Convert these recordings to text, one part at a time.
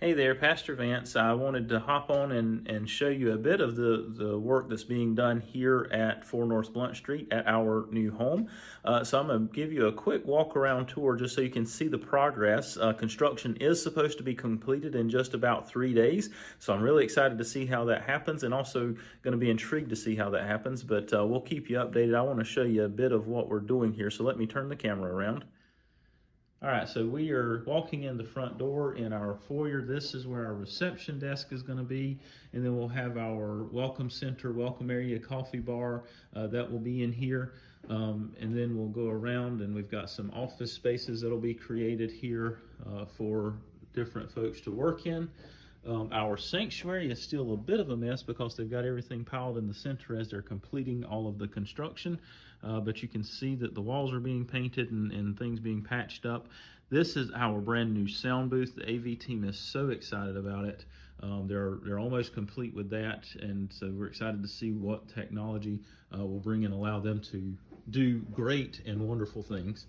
Hey there, Pastor Vance. I wanted to hop on and, and show you a bit of the, the work that's being done here at 4 North Blount Street at our new home. Uh, so I'm going to give you a quick walk around tour just so you can see the progress. Uh, construction is supposed to be completed in just about three days. So I'm really excited to see how that happens and also going to be intrigued to see how that happens. But uh, we'll keep you updated. I want to show you a bit of what we're doing here. So let me turn the camera around. All right, so we are walking in the front door in our foyer. This is where our reception desk is going to be, and then we'll have our welcome center, welcome area, coffee bar uh, that will be in here. Um, and then we'll go around and we've got some office spaces that'll be created here uh, for different folks to work in. Um, our sanctuary is still a bit of a mess because they've got everything piled in the center as they're completing all of the construction. Uh, but you can see that the walls are being painted and, and things being patched up. This is our brand new sound booth. The AV team is so excited about it. Um, they're they're almost complete with that, and so we're excited to see what technology uh, will bring and allow them to do great and wonderful things.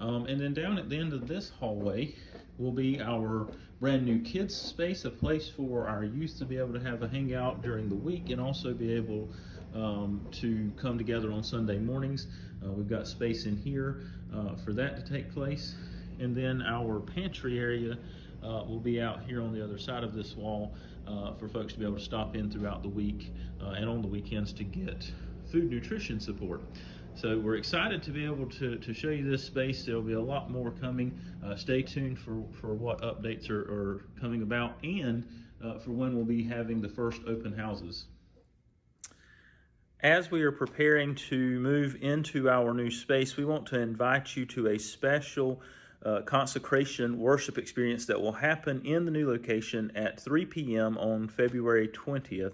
Um, and then down at the end of this hallway will be our brand new kids space, a place for our youth to be able to have a hangout during the week and also be able um, to come together on Sunday mornings. Uh, we've got space in here uh, for that to take place. And then our pantry area uh, will be out here on the other side of this wall uh, for folks to be able to stop in throughout the week uh, and on the weekends to get food nutrition support. So we're excited to be able to, to show you this space. There'll be a lot more coming. Uh, stay tuned for, for what updates are, are coming about and uh, for when we'll be having the first open houses. As we are preparing to move into our new space, we want to invite you to a special uh, consecration worship experience that will happen in the new location at 3 p.m. on February 20th.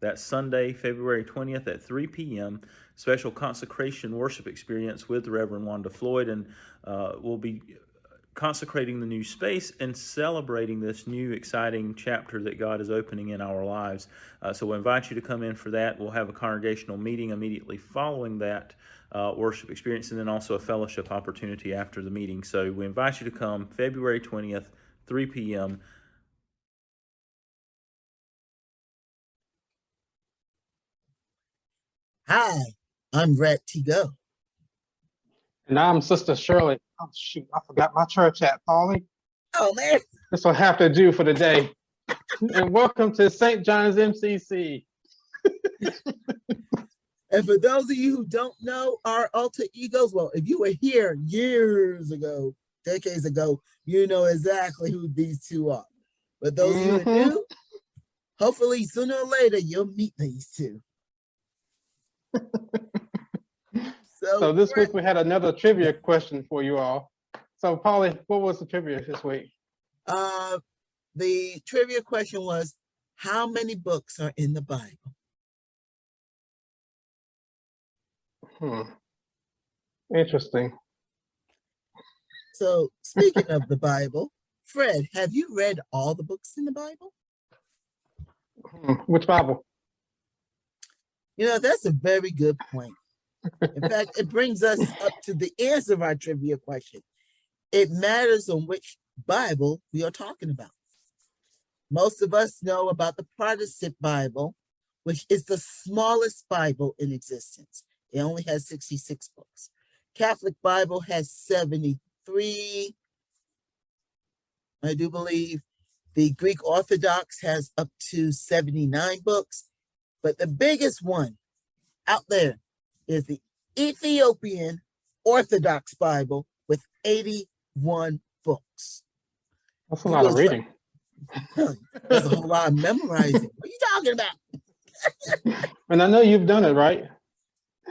That's Sunday, February 20th at 3 p.m. Special consecration worship experience with Reverend Wanda Floyd, and uh, we'll be consecrating the new space and celebrating this new exciting chapter that God is opening in our lives. Uh, so we invite you to come in for that. We'll have a congregational meeting immediately following that uh, worship experience and then also a fellowship opportunity after the meeting. So we invite you to come February 20th, 3 p.m. Hi, I'm Brett Tigo. And I'm Sister Shirley. Oh shoot, I forgot my church at Polly. Oh man. This will have to do for the day. and welcome to St. John's MCC. and for those of you who don't know our alter egos, well, if you were here years ago, decades ago, you know exactly who these two are. But those mm -hmm. of you who new, hopefully sooner or later you'll meet these two. So, so this week we had another trivia question for you all. So Polly, what was the trivia this week? Uh, the trivia question was, how many books are in the Bible? Hmm. Interesting. So speaking of the Bible, Fred, have you read all the books in the Bible? Hmm. Which Bible? You know, that's a very good point. In fact, it brings us up to the answer of our trivia question. It matters on which Bible we are talking about. Most of us know about the Protestant Bible, which is the smallest Bible in existence. It only has 66 books. Catholic Bible has 73, I do believe. The Greek Orthodox has up to 79 books, but the biggest one out there is the Ethiopian Orthodox Bible with 81 books. That's a lot of reading. Like, That's a whole lot of memorizing. What are you talking about? and I know you've done it, right?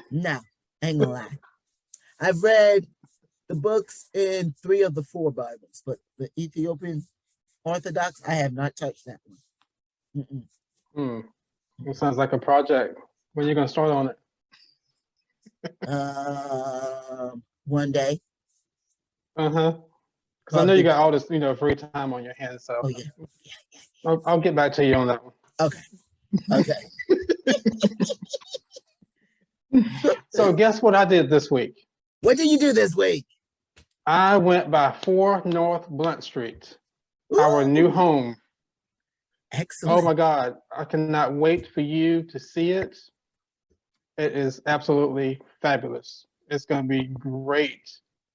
No, ain't gonna lie. I've read the books in three of the four Bibles, but the Ethiopian Orthodox, I have not touched that one. Mm -mm. Hmm. It sounds like a project. When are you gonna start on it? Uh, one day. Uh huh. Because I know you got all this, you know, free time on your hands. So oh, yeah. Yeah, yeah, I'll, I'll get back to you on that one. Okay. Okay. so guess what I did this week? What did you do this week? I went by 4 North Blount Street. our new home. Excellent. Oh my God, I cannot wait for you to see it. It is absolutely fabulous. It's going to be great.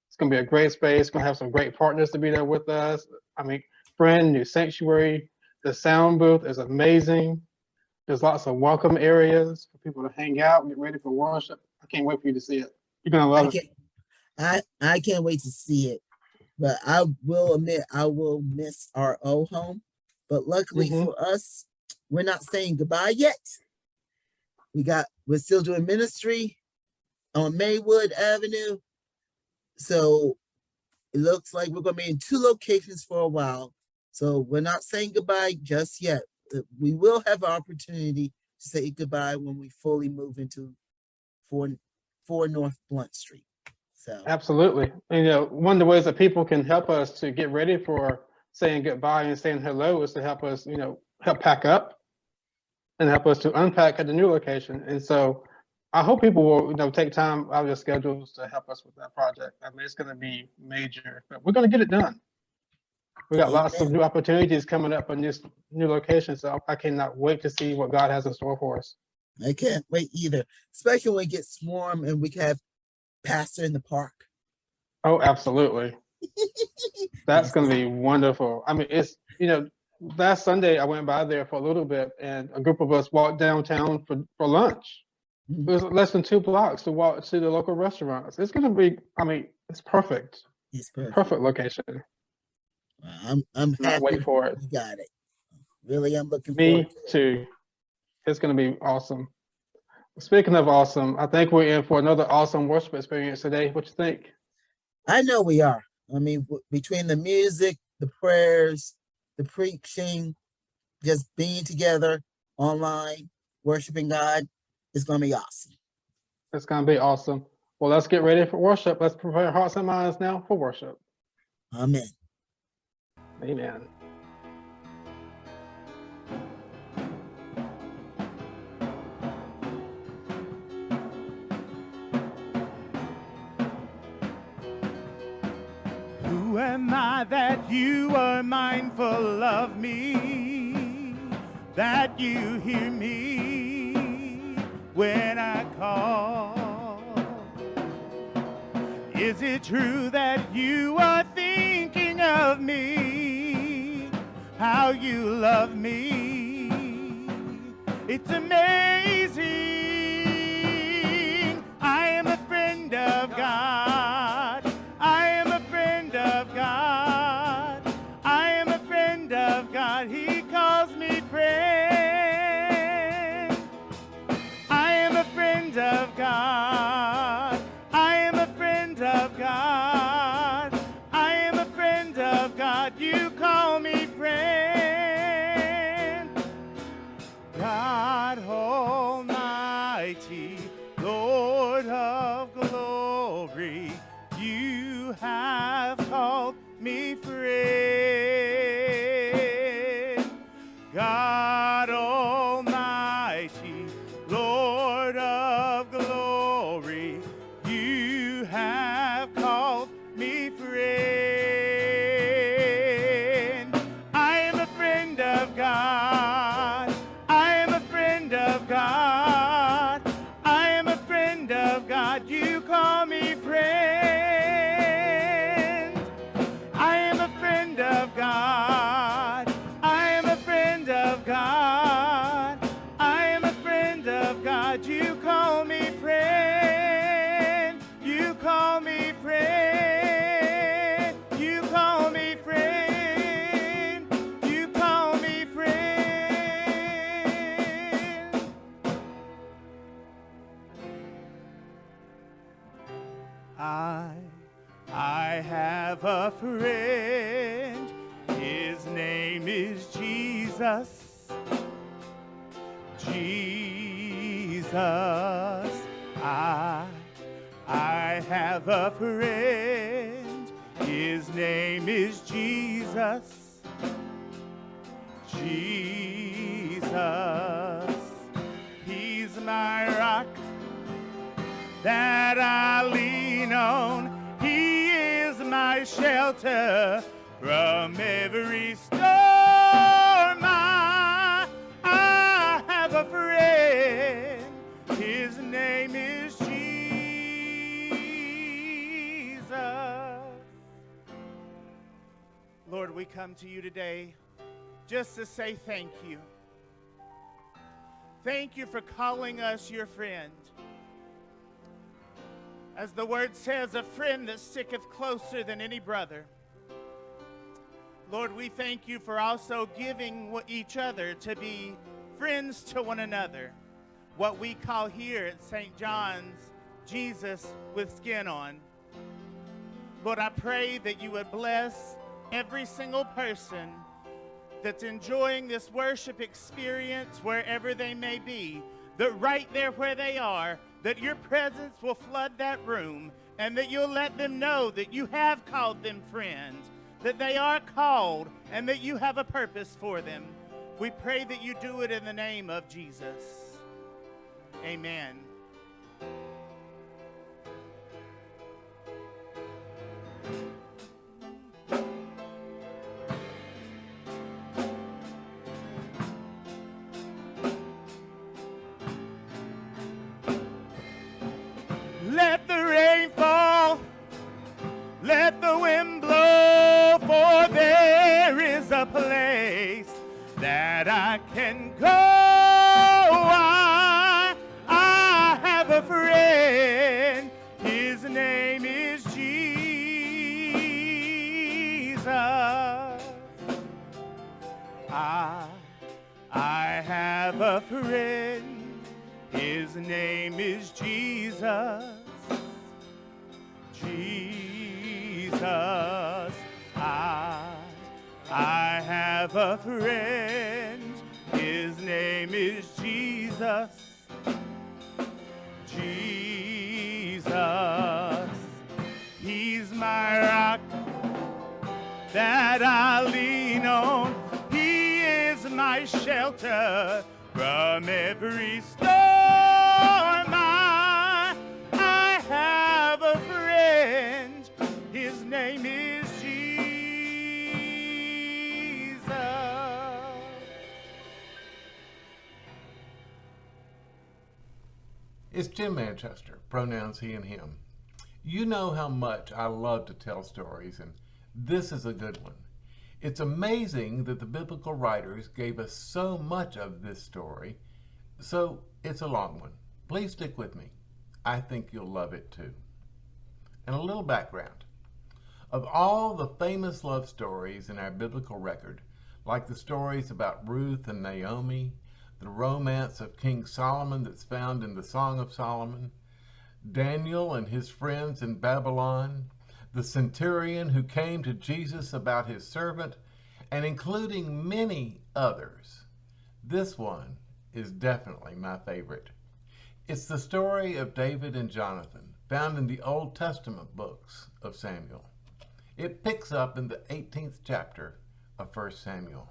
It's going to be a great space. It's going to have some great partners to be there with us. I mean, brand new sanctuary. The sound booth is amazing. There's lots of welcome areas for people to hang out, and get ready for worship. I can't wait for you to see it. You're going to I love it. I, I can't wait to see it. But I will admit, I will miss our old home. But luckily Mhm. for us, we're not saying goodbye yet. We got, we're still doing ministry on Maywood Avenue. So it looks like we're gonna be in two locations for a while. So we're not saying goodbye just yet. We will have an opportunity to say goodbye when we fully move into four, four North Blount Street. So, Absolutely. And, you know, one of the ways that people can help us to get ready for saying goodbye and saying hello is to help us, you know, help pack up and help us to unpack at the new location. And so I hope people will, you know, take time out of their schedules to help us with that project. I mean, it's going to be major, but we're going to get it done. We got lots of new opportunities coming up in this new location. So I cannot wait to see what God has in store for us. I can't wait either, especially when it gets warm and we can have pastor in the park. Oh, absolutely. That's going to be wonderful. I mean, it's, you know, last Sunday I went by there for a little bit and a group of us walked downtown for, for lunch. Mm-hmm. It was less than two blocks to walk to the local restaurants. It's going to be, I mean, it's perfect. It's perfect. Perfect location. I'm, I'm Cannot happy wait for it. we got it. Really, I'm looking Me forward. to it. too. It's going to be awesome. Speaking of awesome, I think we're in for another awesome worship experience today. What you think? I know we are. I mean, w- between the music, the prayers, the preaching, just being together online, worshiping God, it's gonna be awesome. It's going to be awesome. Well, let's get ready for worship. Let's prepare hearts and minds now for worship. Amen. Amen. That you are mindful of me? That you hear me when I call? Is it true that you are thinking of me? How you love me? It's amazing. I am a friend of God. Name is Jesus. Jesus. I I have a friend. His name is Jesus. Jesus. He's my rock that I lean on. He is my shelter from every storm. come to you today just to say thank you. Thank you for calling us your friend. As the word says, a friend that sticketh closer than any brother. Lord, we thank you for also giving each other to be friends to one another. What we call here at St. John's, Jesus with skin on. Lord, I pray that you would bless every single person that's enjoying this worship experience wherever they may be, that right there where they are, that your presence will flood that room and that you'll let them know that you have called them friends, that they are called and that you have a purpose for them. We pray that you do it in the name of Jesus. Amen. Pronouns he and him. You know how much I love to tell stories, and this is a good one. It's amazing that the biblical writers gave us so much of this story, so it's a long one. Please stick with me. I think you'll love it too. And a little background. Of all the famous love stories in our biblical record, like the stories about Ruth and Naomi, the romance of King Solomon that's found in the Song of Solomon, Daniel and his friends in Babylon, the centurion who came to Jesus about his servant, and including many others, this one is definitely my favorite. It's the story of David and Jonathan, found in the Old Testament books of Samuel. It picks up in the 18th chapter of 1 Samuel.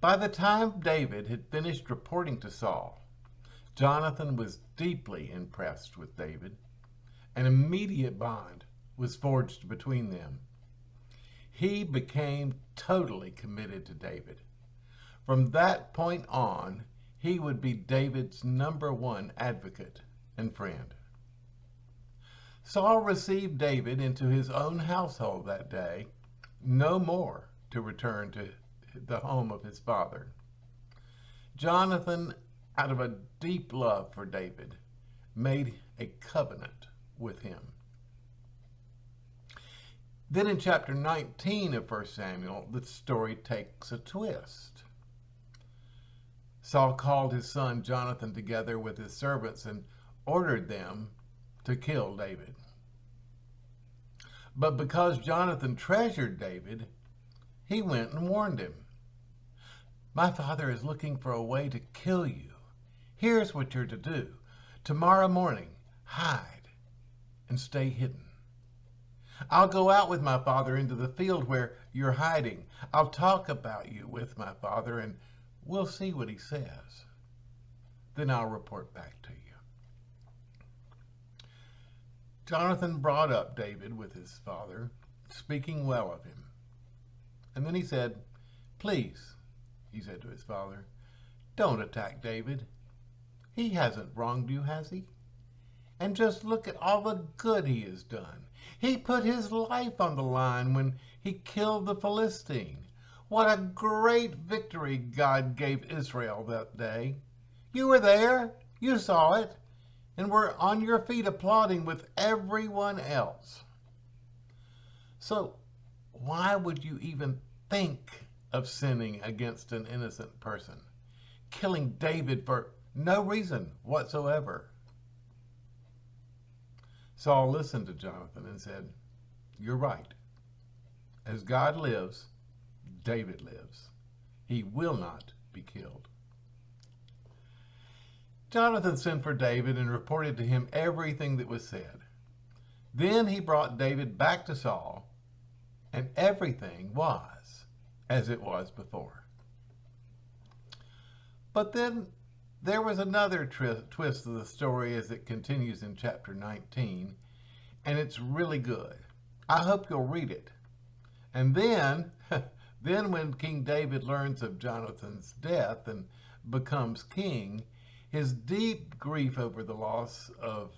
By the time David had finished reporting to Saul, Jonathan was deeply impressed with David. An immediate bond was forged between them. He became totally committed to David. From that point on, he would be David's number one advocate and friend. Saul received David into his own household that day, no more to return to the home of his father. Jonathan, out of a deep love for David, made a covenant with him. Then in chapter 19 of 1 Samuel, the story takes a twist. Saul called his son Jonathan together with his servants and ordered them to kill David. But because Jonathan treasured David, he went and warned him. My father is looking for a way to kill you. Here's what you're to do. Tomorrow morning, hide and stay hidden. I'll go out with my father into the field where you're hiding. I'll talk about you with my father and we'll see what he says. Then I'll report back to you. Jonathan brought up David with his father, speaking well of him. And then he said, Please, he said to his father, don't attack David. He hasn't wronged you, has he? And just look at all the good he has done. He put his life on the line when he killed the Philistine. What a great victory God gave Israel that day. You were there, you saw it, and were on your feet applauding with everyone else. So, why would you even think of sinning against an innocent person? Killing David for no reason whatsoever. Saul listened to Jonathan and said, You're right. As God lives, David lives. He will not be killed. Jonathan sent for David and reported to him everything that was said. Then he brought David back to Saul, and everything was as it was before. But then there was another twist of the story as it continues in chapter 19, and it's really good. I hope you'll read it. And then, then when King David learns of Jonathan's death and becomes king, his deep grief over the loss of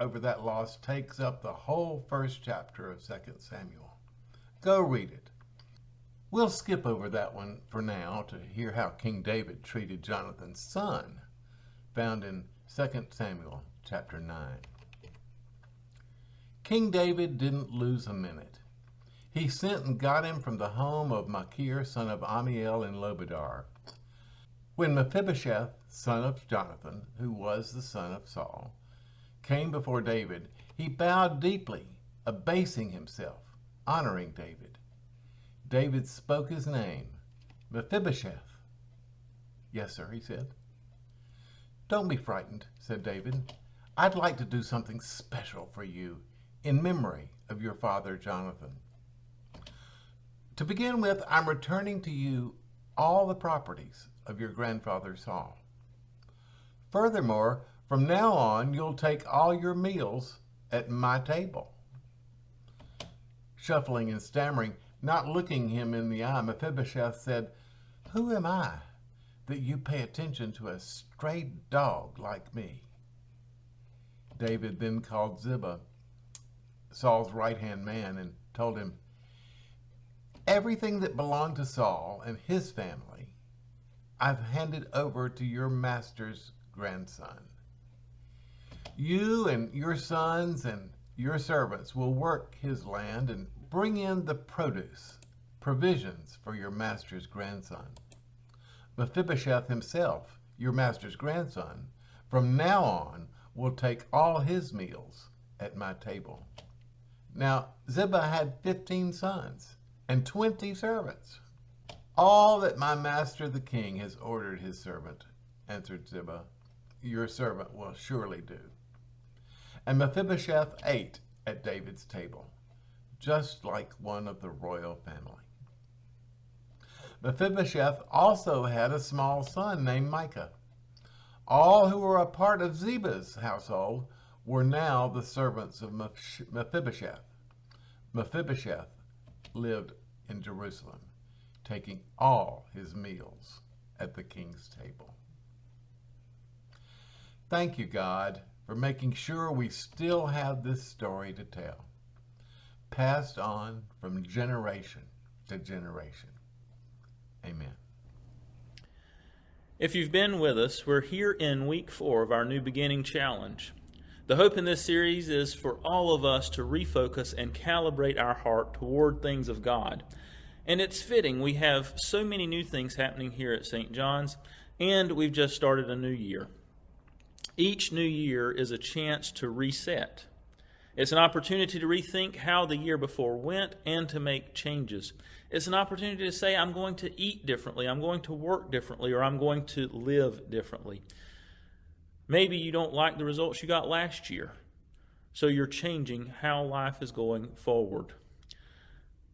over that loss takes up the whole first chapter of 2 Samuel. Go read it. We'll skip over that one for now to hear how King David treated Jonathan's son found in 2 Samuel chapter 9. King David didn't lose a minute. He sent and got him from the home of Machir, son of Ammiel in Lo-debar. When Mephibosheth, son of Jonathan, who was the son of Saul, came before David, he bowed deeply, abasing himself, honoring David. David spoke his name, Mephibosheth. Yes, sir, he said. Don't be frightened, said David. I'd like to do something special for you in memory of your father Jonathan. To begin with, I'm returning to you all the properties of your grandfather Saul. Furthermore, from now on, you'll take all your meals at my table. Shuffling and stammering, not looking him in the eye, Mephibosheth said, Who am I that you pay attention to a stray dog like me. David then called Ziba, Saul's right hand man, and told him, Everything that belonged to Saul and his family, I've handed over to your master's grandson. You and your sons and your servants will work his land and bring in the produce, provisions for your master's grandson. Mephibosheth himself, your master's grandson, from now on will take all his meals at my table. Now, Ziba had 15 sons and 20 servants. All that my master the king has ordered his servant, answered Ziba, your servant will surely do. And Mephibosheth ate at David's table, just like one of the royal family. Mephibosheth also had a small son named Micah. All who were a part of Ziba's household were now the servants of Mephibosheth. Mephibosheth lived in Jerusalem, taking all his meals at the king's table. Thank you, God, for making sure we still have this story to tell, passed on from generation to generation. Amen. If you've been with us, we're here in week four of our New Beginning Challenge. The hope in this series is for all of us to refocus and calibrate our heart toward things of God. And it's fitting, we have so many new things happening here at St. John's, and we've just started a new year. Each new year is a chance to reset. It's an opportunity to rethink how the year before went and to make changes. It's an opportunity to say, I'm going to eat differently, I'm going to work differently, or I'm going to live differently. Maybe you don't like the results you got last year, so you're changing how life is going forward.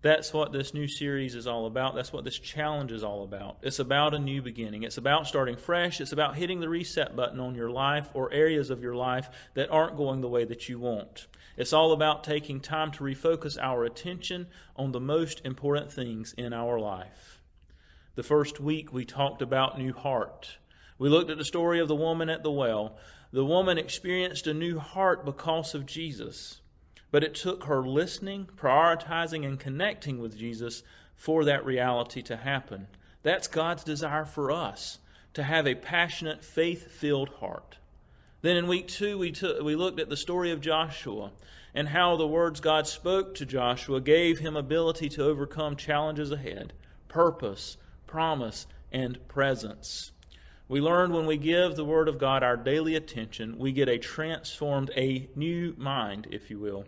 That's what this new series is all about. That's what this challenge is all about. It's about a new beginning. It's about starting fresh. It's about hitting the reset button on your life or areas of your life that aren't going the way that you want. It's all about taking time to refocus our attention on the most important things in our life. The first week we talked about new heart. We looked at the story of the woman at the well. The woman experienced a new heart because of Jesus, but it took her listening, prioritizing, and connecting with Jesus for that reality to happen. That's God's desire for us to have a passionate, faith filled heart. Then in week two, we, took, we looked at the story of Joshua and how the words God spoke to Joshua gave him ability to overcome challenges ahead, purpose, promise, and presence. We learned when we give the Word of God our daily attention, we get a transformed, a new mind, if you will.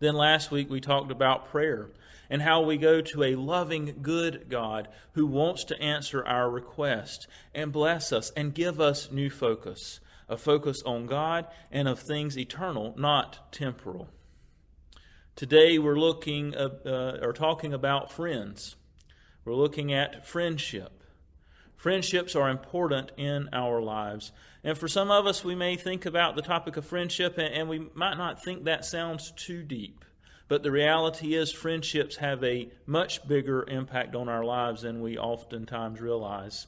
Then last week we talked about prayer and how we go to a loving, good God who wants to answer our request and bless us and give us new focus a focus on God and of things eternal, not temporal. Today we're looking uh, uh, or talking about friends. We're looking at friendship. Friendships are important in our lives. And for some of us, we may think about the topic of friendship and, and we might not think that sounds too deep. But the reality is, friendships have a much bigger impact on our lives than we oftentimes realize.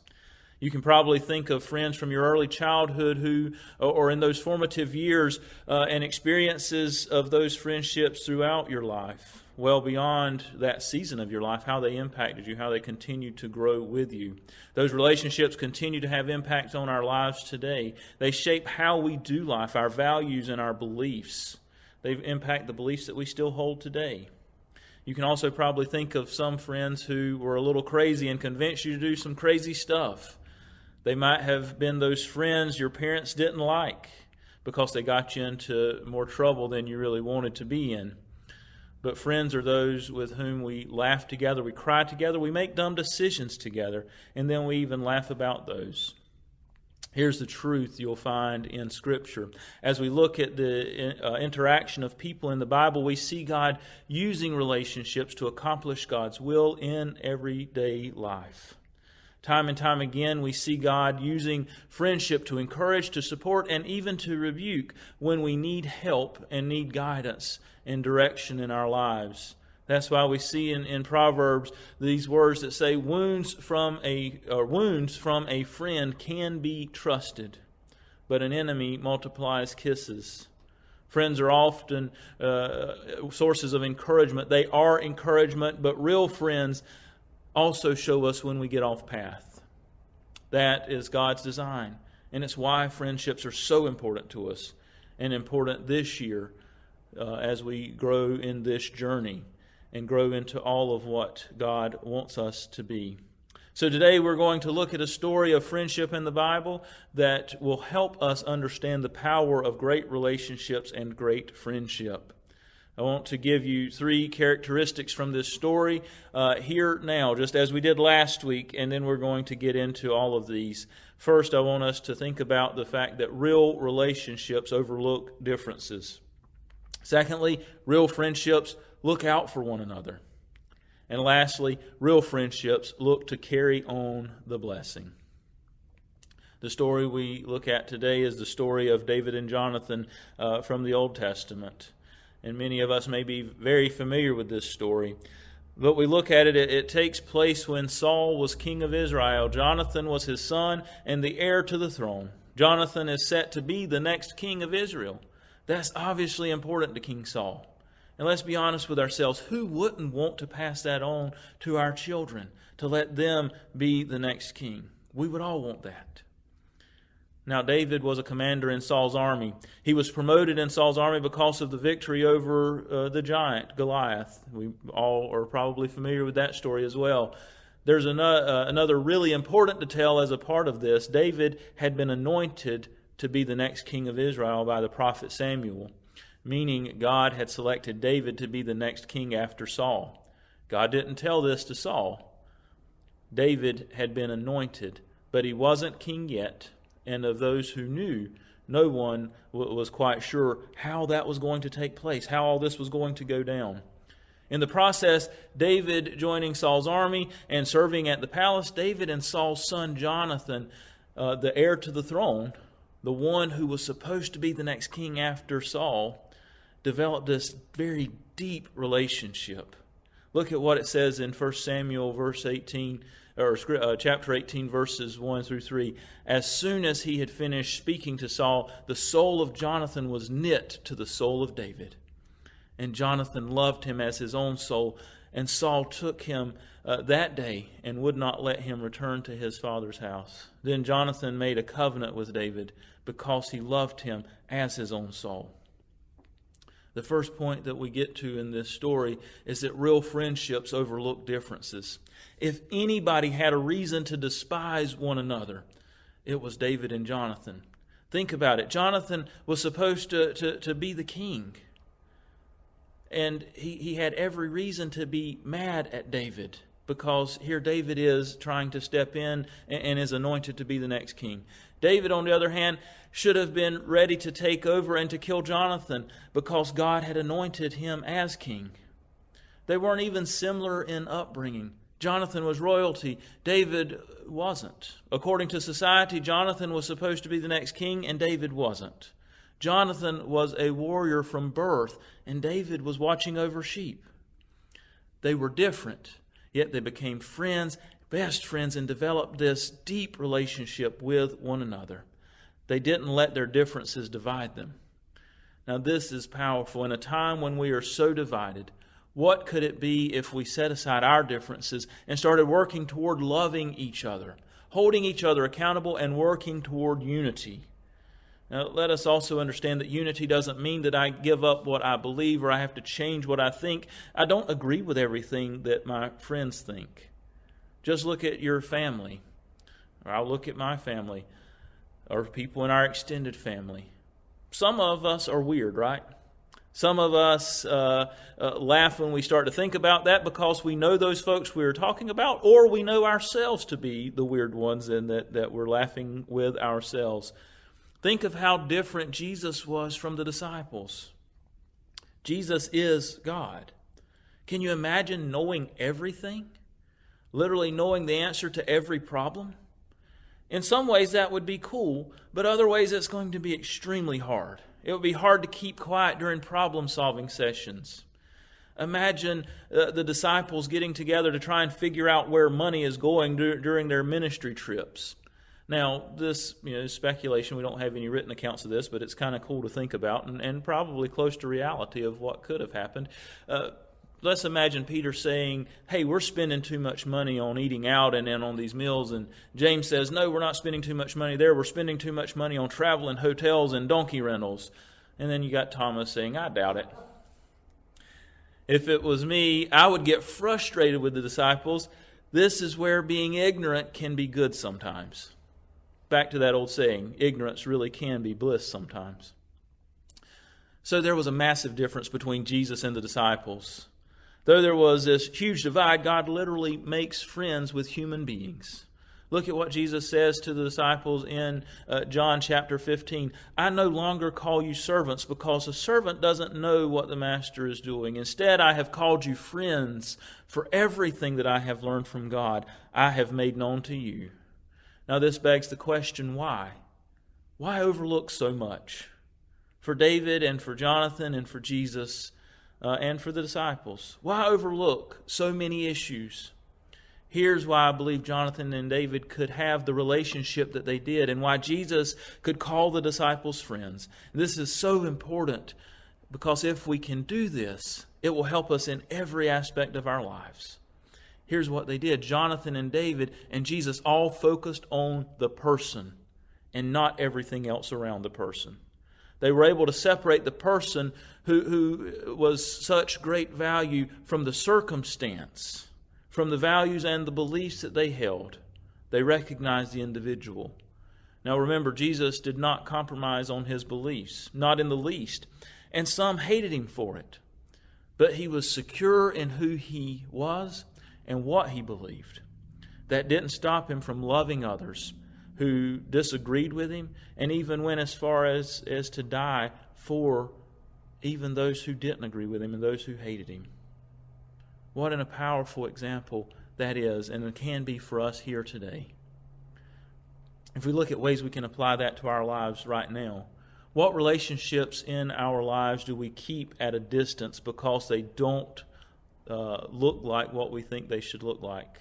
You can probably think of friends from your early childhood who, or in those formative years, uh, and experiences of those friendships throughout your life, well beyond that season of your life, how they impacted you, how they continued to grow with you. Those relationships continue to have impact on our lives today. They shape how we do life, our values, and our beliefs. They impact the beliefs that we still hold today. You can also probably think of some friends who were a little crazy and convinced you to do some crazy stuff. They might have been those friends your parents didn't like because they got you into more trouble than you really wanted to be in. But friends are those with whom we laugh together, we cry together, we make dumb decisions together, and then we even laugh about those. Here's the truth you'll find in Scripture. As we look at the uh, interaction of people in the Bible, we see God using relationships to accomplish God's will in everyday life. Time and time again, we see God using friendship to encourage, to support, and even to rebuke when we need help and need guidance and direction in our lives. That's why we see in, in Proverbs these words that say, "Wounds from a wounds from a friend can be trusted, but an enemy multiplies kisses." Friends are often uh, sources of encouragement. They are encouragement, but real friends also show us when we get off path. That is God's design. And it's why friendships are so important to us and important this year uh, as we grow in this journey and grow into all of what God wants us to be. So, today we're going to look at a story of friendship in the Bible that will help us understand the power of great relationships and great friendship. I want to give you three characteristics from this story uh, here now, just as we did last week, and then we're going to get into all of these. First, I want us to think about the fact that real relationships overlook differences. Secondly, real friendships look out for one another. And lastly, real friendships look to carry on the blessing. The story we look at today is the story of David and Jonathan uh, from the Old Testament and many of us may be very familiar with this story. But we look at it, it, takes place when Saul was king of Israel. Jonathan was his son and the heir to the throne. Jonathan is set to be the next king of Israel. That's obviously important to King Saul. And let's be honest with ourselves who wouldn't want to pass that on to our children, to let them be the next king? We would all want that. Now, David was a commander in Saul's army. He was promoted in Saul's army because of the victory over uh, the giant, Goliath. We all are probably familiar with that story as well. There's another, uh, another really important detail as a part of this. David had been anointed to be the next king of Israel by the prophet Samuel, meaning God had selected David to be the next king after Saul. God didn't tell this to Saul. David had been anointed, but he wasn't king yet and of those who knew, no one was quite sure how that was going to take place, how all this was going to go down. In the process, David joining Saul's army and serving at the palace, David and Saul's son Jonathan, uh, the heir to the throne, the one who was supposed to be the next king after Saul, developed this very deep relationship. Look at what it says in 1 Samuel, verse 18, or uh, chapter 18, verses 1 through 3. As soon as he had finished speaking to Saul, the soul of Jonathan was knit to the soul of David. And Jonathan loved him as his own soul. And Saul took him uh, that day and would not let him return to his father's house. Then Jonathan made a covenant with David because he loved him as his own soul. The first point that we get to in this story is that real friendships overlook differences. If anybody had a reason to despise one another, it was David and Jonathan. Think about it. Jonathan was supposed to, to, to be the king. And he, he had every reason to be mad at David because here David is trying to step in and, is anointed to be the next king. David, on the other hand, should have been ready to take over and to kill Jonathan because God had anointed him as king. They weren't even similar in upbringing. Jonathan was royalty, David wasn't. According to society, Jonathan was supposed to be the next king, and David wasn't. Jonathan was a warrior from birth, and David was watching over sheep. They were different, yet they became friends, best friends, and developed this deep relationship with one another. They didn't let their differences divide them. Now, this is powerful. In a time when we are so divided, what could it be if we set aside our differences and started working toward loving each other, holding each other accountable, and working toward unity? Now, let us also understand that unity doesn't mean that I give up what I believe or I have to change what I think. I don't agree with everything that my friends think. Just look at your family, or I'll look at my family or people in our extended family. Some of us are weird, right? Some of us uh, uh, laugh when we start to think about that because we know those folks we are talking about, or we know ourselves to be the weird ones and that, that we're laughing with ourselves. Think of how different Jesus was from the disciples. Jesus is God. Can you imagine knowing everything? Literally knowing the answer to every problem? In some ways, that would be cool, but other ways, it's going to be extremely hard. It would be hard to keep quiet during problem solving sessions. Imagine uh, the disciples getting together to try and figure out where money is going dur- during their ministry trips. Now, this you know, speculation. We don't have any written accounts of this, but it's kind of cool to think about and, and probably close to reality of what could have happened. Uh, let's imagine Peter saying, Hey, we're spending too much money on eating out and, and on these meals. And James says, No, we're not spending too much money there. We're spending too much money on travel and hotels and donkey rentals. And then you got Thomas saying, I doubt it. If it was me, I would get frustrated with the disciples. This is where being ignorant can be good sometimes. Back to that old saying ignorance really can be bliss sometimes. So there was a massive difference between Jesus and the disciples. Though there was this huge divide, God literally makes friends with human beings. Look at what Jesus says to the disciples in uh, John chapter 15. I no longer call you servants because a servant doesn't know what the master is doing. Instead, I have called you friends, for everything that I have learned from God, I have made known to you. Now, this begs the question why? Why overlook so much? For David and for Jonathan and for Jesus, uh, and for the disciples. Why overlook so many issues? Here's why I believe Jonathan and David could have the relationship that they did, and why Jesus could call the disciples friends. This is so important because if we can do this, it will help us in every aspect of our lives. Here's what they did Jonathan and David and Jesus all focused on the person and not everything else around the person. They were able to separate the person who, who was such great value from the circumstance, from the values and the beliefs that they held. They recognized the individual. Now remember, Jesus did not compromise on his beliefs, not in the least. And some hated him for it. But he was secure in who he was and what he believed. That didn't stop him from loving others who disagreed with him and even went as far as, as to die for even those who didn't agree with him and those who hated him. What a powerful example that is, and it can be for us here today. If we look at ways we can apply that to our lives right now, what relationships in our lives do we keep at a distance because they don't uh, look like what we think they should look like,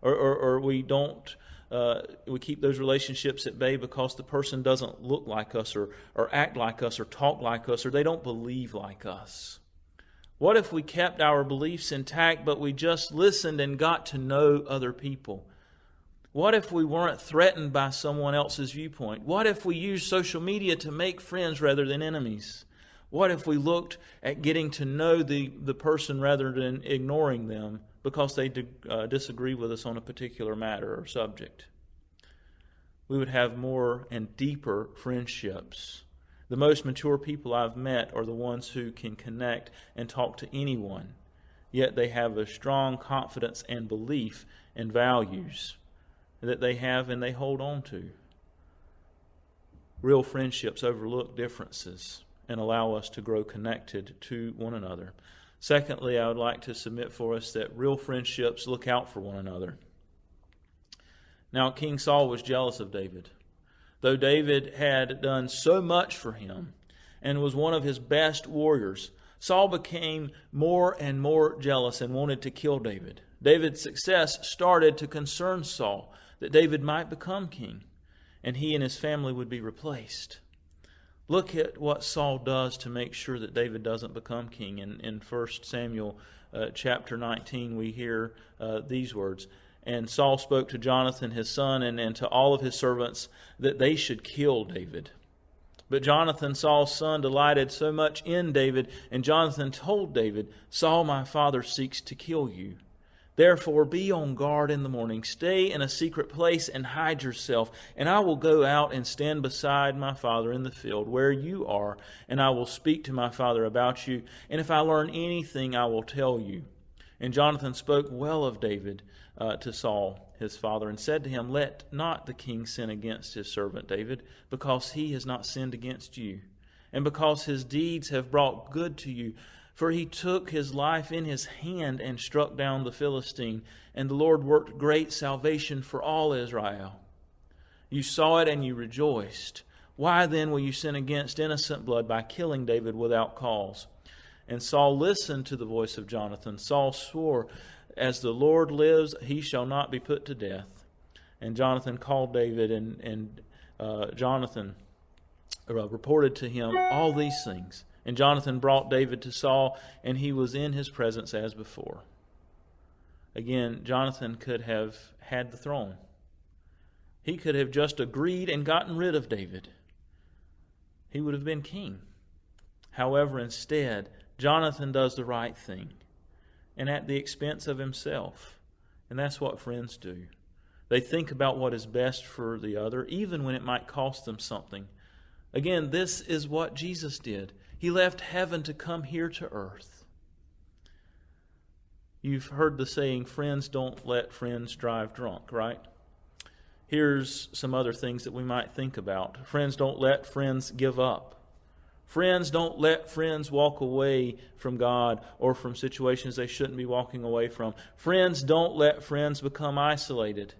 or, or, or we don't. Uh, we keep those relationships at bay because the person doesn't look like us, or, or act like us, or talk like us, or they don't believe like us. What if we kept our beliefs intact, but we just listened and got to know other people? What if we weren't threatened by someone else's viewpoint? What if we used social media to make friends rather than enemies? What if we looked at getting to know the, the person rather than ignoring them because they uh, disagree with us on a particular matter or subject? We would have more and deeper friendships the most mature people I've met are the ones who can connect and talk to anyone, yet they have a strong confidence and belief and values that they have and they hold on to. Real friendships overlook differences and allow us to grow connected to one another. Secondly, I would like to submit for us that real friendships look out for one another. Now, King Saul was jealous of David though David had done so much for him and was one of his best warriors, Saul became more and more jealous and wanted to kill David. David's success started to concern Saul that David might become king and he and his family would be replaced. Look at what Saul does to make sure that David doesn't become king. In, in 1 Samuel uh, chapter 19, we hear uh, these words and Saul spoke to Jonathan his son and, and to all of his servants that they should kill David. But Jonathan, Saul's son, delighted so much in David, and Jonathan told David, Saul my father seeks to kill you. Therefore, be on guard in the morning. Stay in a secret place and hide yourself, and I will go out and stand beside my father in the field where you are, and I will speak to my father about you. And if I learn anything, I will tell you. And Jonathan spoke well of David uh, to Saul his father and said to him, Let not the king sin against his servant David, because he has not sinned against you, and because his deeds have brought good to you. For he took his life in his hand and struck down the Philistine, and the Lord worked great salvation for all Israel. You saw it and you rejoiced. Why then will you sin against innocent blood by killing David without cause? And Saul listened to the voice of Jonathan. Saul swore, as the Lord lives, he shall not be put to death. And Jonathan called David, and, and uh, Jonathan uh, reported to him all these things. And Jonathan brought David to Saul, and he was in his presence as before. Again, Jonathan could have had the throne. He could have just agreed and gotten rid of David. He would have been king. However, instead, Jonathan does the right thing and at the expense of himself. And that's what friends do. They think about what is best for the other, even when it might cost them something. Again, this is what Jesus did. He left heaven to come here to earth. You've heard the saying, friends don't let friends drive drunk, right? Here's some other things that we might think about. Friends don't let friends give up. Friends, don't let friends walk away from God or from situations they shouldn't be walking away from. Friends, don't let friends become isolated.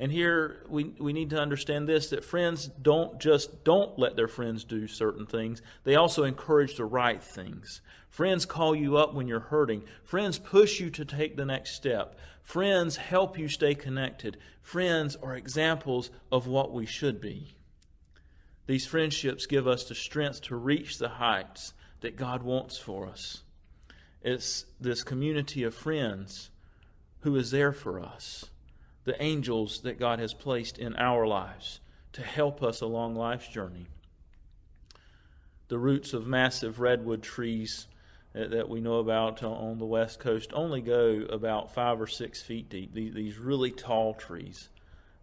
And here we, we need to understand this that friends don't just don't let their friends do certain things, they also encourage the right things. Friends call you up when you're hurting. Friends push you to take the next step. Friends help you stay connected. Friends are examples of what we should be. These friendships give us the strength to reach the heights that God wants for us. It's this community of friends who is there for us, the angels that God has placed in our lives to help us along life's journey. The roots of massive redwood trees uh, that we know about on the west coast only go about five or six feet deep. These really tall trees,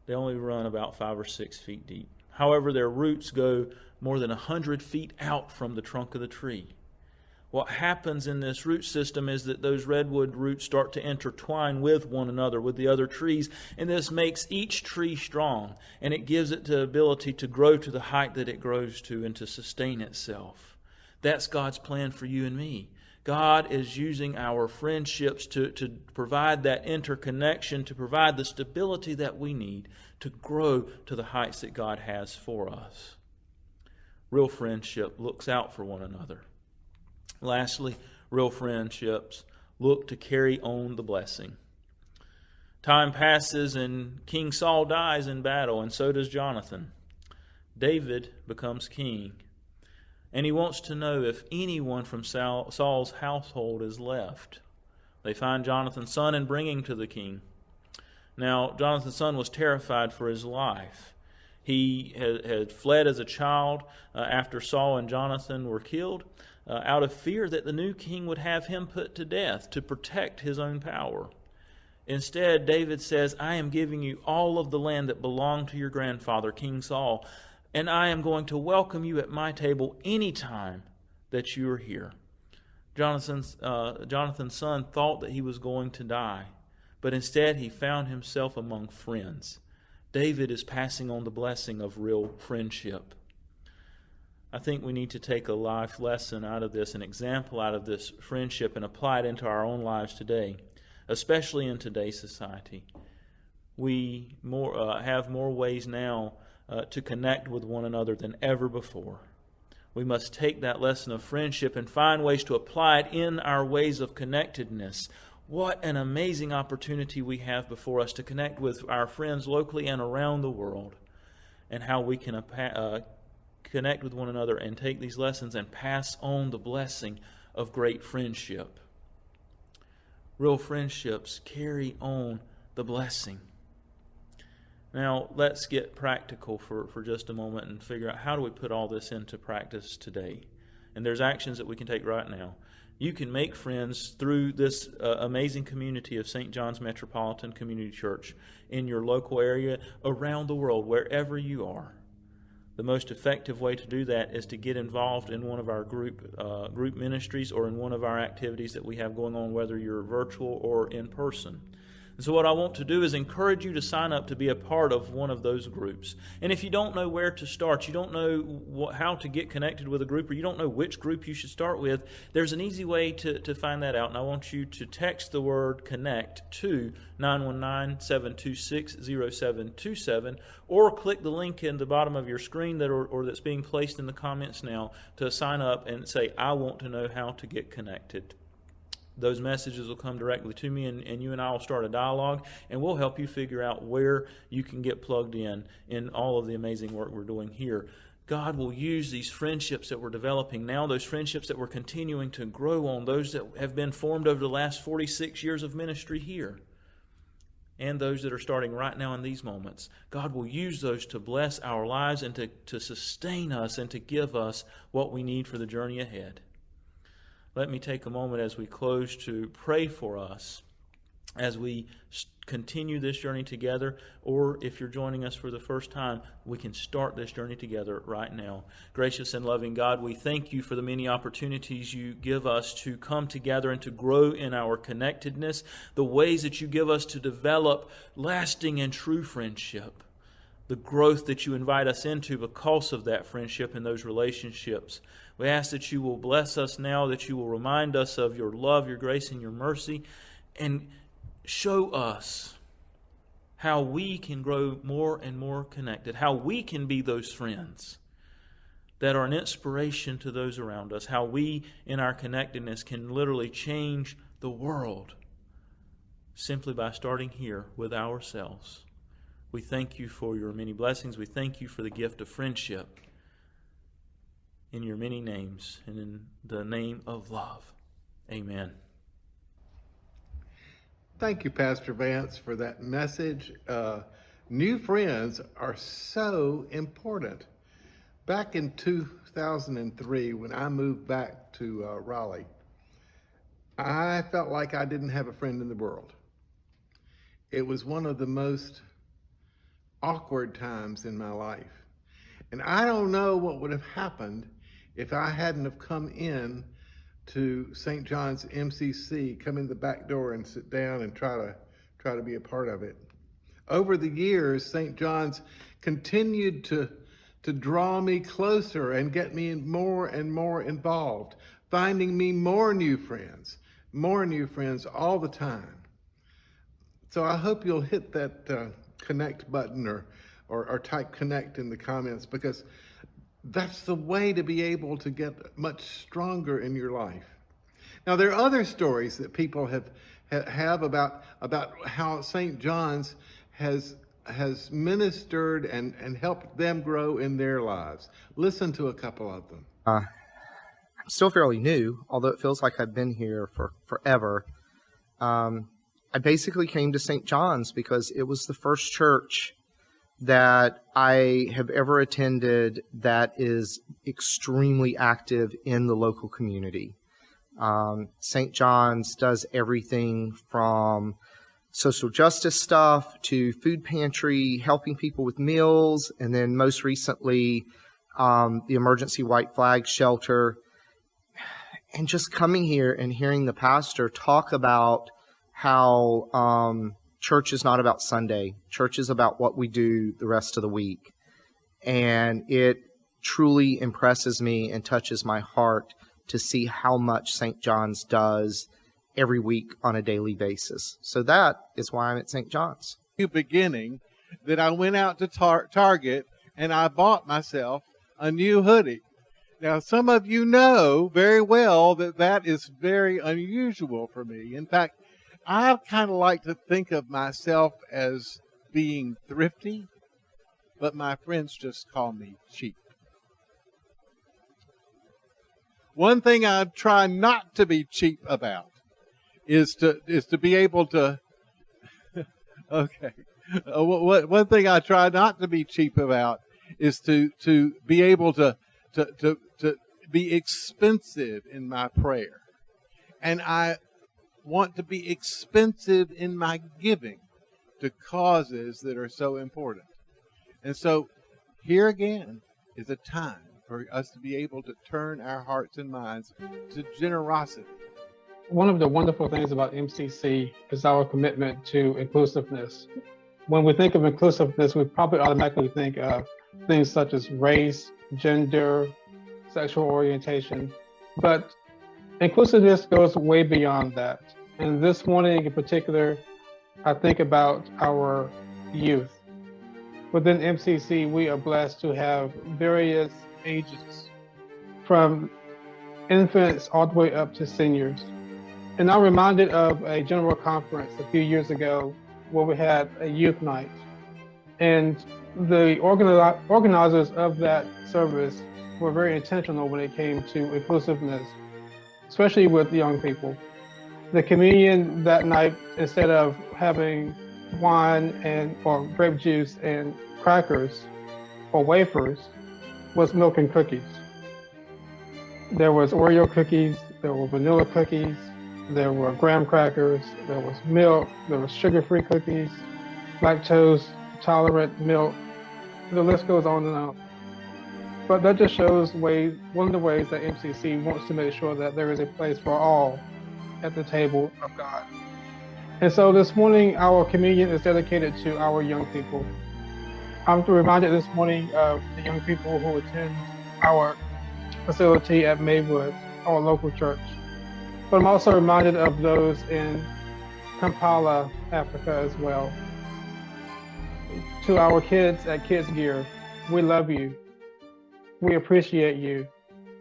they only run about five or six feet deep. However, their roots go more than a 100 feet out from the trunk of the tree. What happens in this root system is that those redwood roots start to intertwine with one another, with the other trees, and this makes each tree strong, and it gives it the ability to grow to the height that it grows to and to sustain itself. That's God's plan for you and me. God is using our friendships to, to provide that interconnection, to provide the stability that we need to grow to the heights that God has for us. Real friendship looks out for one another. Lastly, real friendships look to carry on the blessing. Time passes and King Saul dies in battle, and so does Jonathan. David becomes king, and he wants to know if anyone from Saul's household is left. They find Jonathan's son and bring him to the king. Now, Jonathan's son was terrified for his life. He had, fled as a child uh, after Saul and Jonathan were killed uh, out of fear that the new king would have him put to death to protect his own power. Instead, David says, I am giving you all of the land that belonged to your grandfather, King Saul, and I am going to welcome you at my table any time that you are here. Jonathan's, uh, Jonathan's son thought that he was going to die, but instead he found himself among friends. David is passing on the blessing of real friendship. I think we need to take a life lesson out of this, an example out of this friendship, and apply it into our own lives today, especially in today's society. We more, uh, have more ways now uh, to connect with one another than ever before. We must take that lesson of friendship and find ways to apply it in our ways of connectedness. What an amazing opportunity we have before us to connect with our friends locally and around the world, and how we can uh, connect with one another and take these lessons and pass on the blessing of great friendship. Real friendships carry on the blessing. Now, let's get practical for, for just a moment and figure out how do we put all this into practice today. And there's actions that we can take right now you can make friends through this uh, amazing community of St. John's Metropolitan Community Church in your local area, around the world, wherever you are. The most effective way to do that is to get involved in one of our group uh, group ministries or in one of our activities that we have going on, whether you're virtual or in person. And so, what I want to do is encourage you to sign up to be a part of one of those groups. And if you don't know where to start, you don't know what, how to get connected with a group, or you don't know which group you should start with, there's an easy way to, to find that out. And I want you to text the word connect to 919 726 0727 or click the link in the bottom of your screen that or, or that's being placed in the comments now to sign up and say, I want to know how to get connected those messages will come directly to me and, and you and I will start a dialogue and we'll help you figure out where you can get plugged in in all of the amazing work we're doing here. God will use these friendships that we're developing now, those friendships that we're continuing to grow on, those that have been formed over the last 46 years of ministry here, and those that are starting right now in these moments. God will use those to bless our lives and to, to sustain us and to give us what we need for the journey ahead let me take a moment as we close to pray for us as we continue this journey together, or if you're joining us for the first time, we can start this journey together right now. Gracious and loving God, we thank you for the many opportunities you give us to come together and to grow in our connectedness, the ways that you give us to develop lasting and true friendship, the growth that you invite us into because of that friendship and those relationships. We ask that you will bless us now, that you will remind us of your love, your grace, and your mercy, and show us how we can grow more and more connected, how we can be those friends that are an inspiration to those around us, how we, in our connectedness, can literally change the world simply by starting here with ourselves. We thank you for your many blessings. We thank you for the gift of friendship in your many names and in the name of love. Amen. Thank you, Pastor Vance, for that message. Uh, new friends are so important. Back in 2003, when I moved back to uh, Raleigh, I felt like I didn't have a friend in the world. It was one of the most awkward times in my life. And I don't know what would have happened if I hadn't have come in to St. John's MCC, come in the back door and sit down and try to try to be a part of it. Over the years, St. John's continued to to draw me closer and get me more and more involved, finding me more new friends, more new friends all the time. So I hope you'll hit that uh, connect button or, or, or type connect in the comments because that's the way to be able to get much stronger in your life. Now there are other stories that people have have about about how St. John's has has ministered and and helped them grow in their lives. Listen to a couple of them. I'm still fairly new, although it feels like I've been here for forever. Um, I basically came to St. John's because it was the first church that I have ever attended that is extremely active in the local community. Um, St. John's does everything from social justice stuff to food pantry, helping people with meals, and then most recently, um, the emergency white flag shelter. And just coming here and hearing the pastor talk about how um, church is not about Sunday, church is about what we do the rest of the week. And it truly impresses me and touches my heart to see how much St. John's does every week on a daily basis. So that is why I'm at St. John's. beginning that I went out to tar- Target and I bought myself a new hoodie. Now, some of you know very well that that is very unusual for me. In fact, I kind of like to think of myself as being thrifty, but my friends just call me cheap. One thing I try not to be cheap about is to is to be able to okay. Uh, what, one thing I try not to be cheap about is to to be able to to to to be expensive in my prayer, and I want to be expensive in my giving to causes that are so important. And so, here again is a time for us to be able to turn our hearts and minds to generosity. One of the wonderful things about MCC is our commitment to inclusiveness. When we think of inclusiveness, we probably automatically think of things such as race, gender, sexual orientation. But inclusiveness goes way beyond that. And this morning in particular, I think about our youth. Within MCC, we are blessed to have various ages, from infants all the way up to seniors. And I'm reminded of a general conference a few years ago where we had a youth night. And the organi- organizers of that service were very intentional when it came to inclusiveness, especially with young people. The communion that night, instead of having wine and or grape juice and crackers or wafers, was milk and cookies. There was Oreo cookies, there were vanilla cookies, there were graham crackers, there was milk, there was sugar-free cookies, lactose tolerant milk. The list goes on and on. But that just shows way one of the ways that MCC wants to make sure that there is a place for all at the table of God. And so this morning, our communion is dedicated to our young people. I'm reminded this morning of the young people who attend our facility at Maywood, our local church. But I'm also reminded of those in Kampala, Africa as well. To our kids at Kids Gear, we love you. We appreciate you.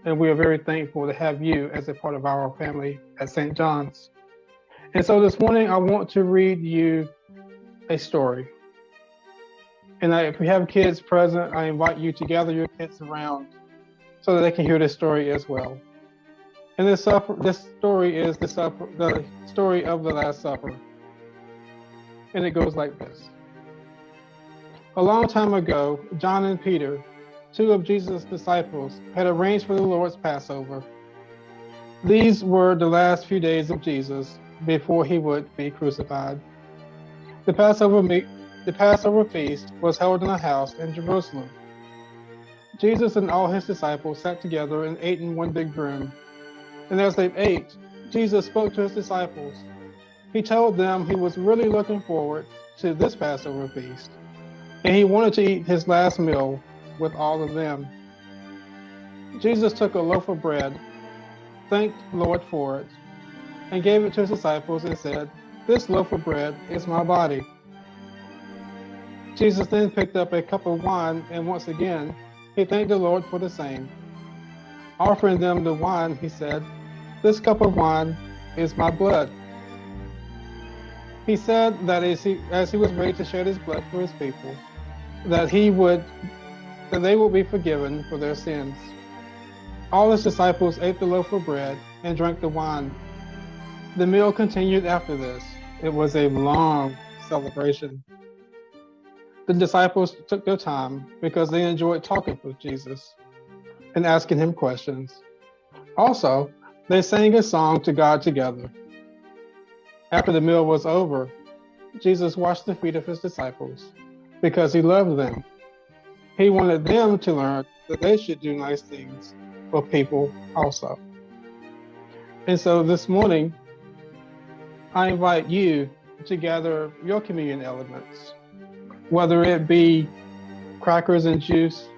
And we are very thankful to have you as a part of our family at St. John's. And so this morning, I want to read you a story. And I, if we have kids present, I invite you to gather your kids around so that they can hear this story as well. And this this story is the the story of the Last Supper. And it goes like this. A long time ago, John and Peter, two of Jesus' disciples, had arranged for the Lord's Passover. These were the last few days of Jesus before he would be crucified. The Passover the Passover feast was held in a house in Jerusalem. Jesus and all his disciples sat together and ate in one big room. And as they ate, Jesus spoke to his disciples. He told them he was really looking forward to this Passover feast, and he wanted to eat his last meal with all of them. Jesus took a loaf of bread, thanked the Lord for it, and gave it to his disciples and said, This loaf of bread is my body. Jesus then picked up a cup of wine, and once again, he thanked the Lord for the same. Offering them the wine, he said, This cup of wine is my blood. He said that as he, as he was ready to shed his blood for his people, that he would, that they will be forgiven for their sins. All his disciples ate the loaf of bread and drank the wine. The meal continued after this. It was a long celebration. The disciples took their time because they enjoyed talking with Jesus and asking him questions. Also, they sang a song to God together. After the meal was over, Jesus washed the feet of his disciples because he loved them. He wanted them to learn that they should do nice things for people also. And so this morning, I invite you to gather your communion elements, whether it be crackers and juice,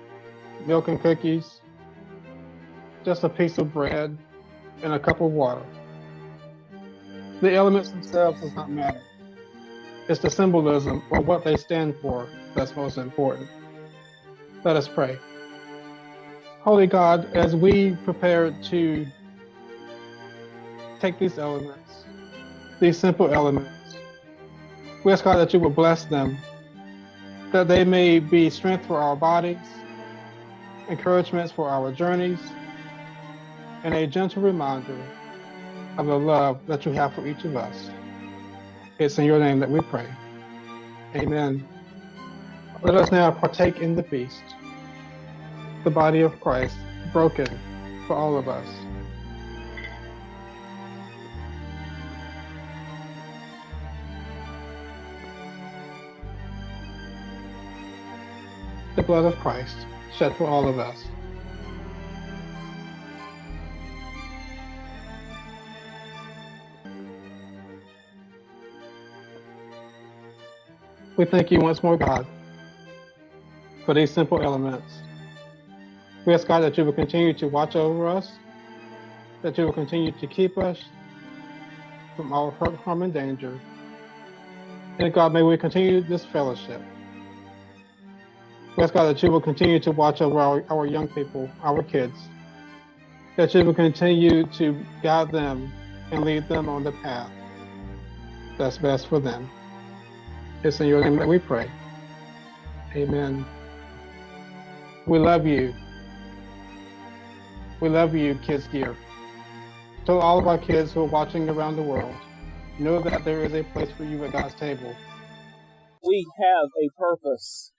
milk and cookies, just a piece of bread, and a cup of water. The elements themselves does not matter. It's the symbolism or what they stand for that's most important. Let us pray. Holy God, as we prepare to take these elements, these simple elements, we ask God that you will bless them, that they may be strength for our bodies, encouragements for our journeys, and a gentle reminder of the love that you have for each of us. It's in your name that we pray. Amen. Let us now partake in the feast, the body of Christ broken for all of us. The blood of Christ shed for all of us. We thank you once more, God, for these simple elements. We ask God that you will continue to watch over us, that you will continue to keep us from all hurt, harm, and danger. And God, may we continue this fellowship. We ask God that you will continue to watch over our, our young people, our kids, that you will continue to guide them and lead them on the path that's best for them. It's in your name that we pray. Amen. We love you. We love you, Kids Gear. To all of our kids who are watching around the world, know that there is a place for you at God's table. We have a purpose.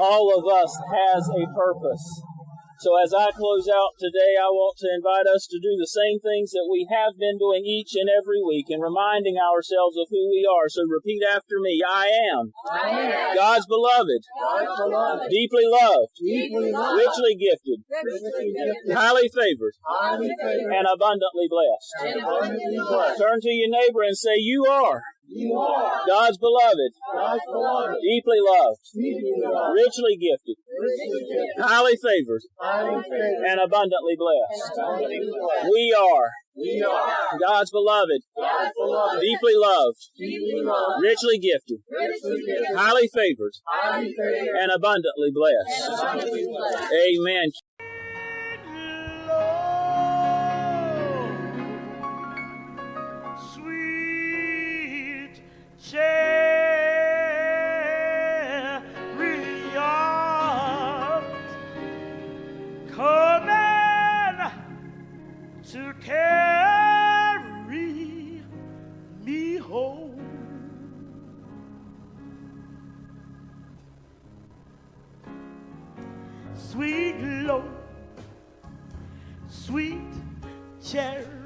All of us has a purpose. So as I close out today, I want to invite us to do the same things that we have been doing each and every week and reminding ourselves of who we are. So repeat after me. I am, I am God's beloved, God's beloved, deeply loved, deeply loved, richly gifted, richly gifted, highly favored, highly favored, and abundantly blessed. and abundantly blessed. Turn to your neighbor and say, You are You are. God's beloved, God's beloved, deeply loved, deeply loved, richly gifted, richly gifted, highly favored, highly favored, and abundantly and blessed. abundantly blessed. We are. We are. God's beloved, God's beloved, deeply loved, deeply loved, richly gifted, richly gifted, highly favored, highly favored, and abundantly and abundantly blessed. Amen. Carry me home. Sweet Lord, sweet chariot